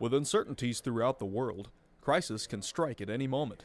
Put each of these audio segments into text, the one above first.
With uncertainties throughout the world, crisis can strike at any moment.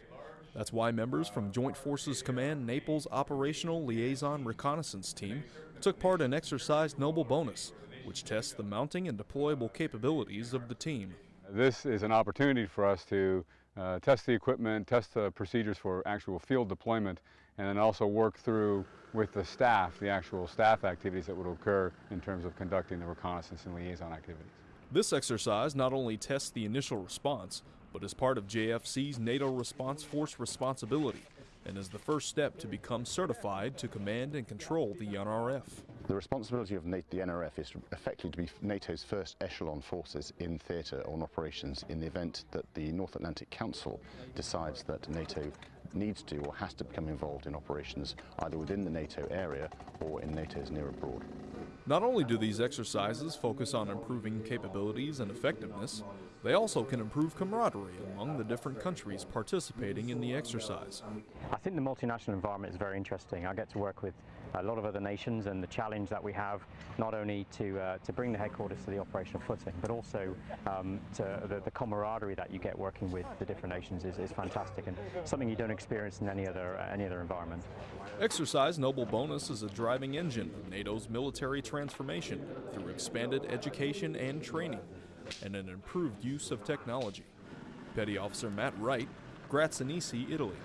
That's why members from Joint Forces Command Naples Operational Liaison Reconnaissance Team took part in Exercise Noble Bonus, which tests the mounting and deployable capabilities of the team. This is an opportunity for us to uh, test the equipment, test the procedures for actual field deployment, and then also work through with the staff, the actual staff activities that would occur in terms of conducting the reconnaissance and liaison activities. This exercise not only tests the initial response, but is part of JFC's NATO Response Force responsibility and is the first step to become certified to command and control the NRF. The responsibility of the NRF is effectively to be NATO's first echelon forces in theatre on operations in the event that the North Atlantic Council decides that NATO needs to or has to become involved in operations either within the NATO area or in NATO's near abroad. Not only do these exercises focus on improving capabilities and effectiveness, they also can improve camaraderie among the different countries participating in the exercise. I think the multinational environment is very interesting. I get to work with a lot of other nations and the challenge that we have not only to, uh, to bring the headquarters to the operational footing, but also um, to the, the, camaraderie that you get working with the different nations is, is fantastic and something you don't experience in any other, uh, any other environment. Exercise Noble Bonus is a driving engine of NATO's military transformation through expanded education and training and an improved use of technology. Petty Officer Matt Wright, Graziosi, Italy.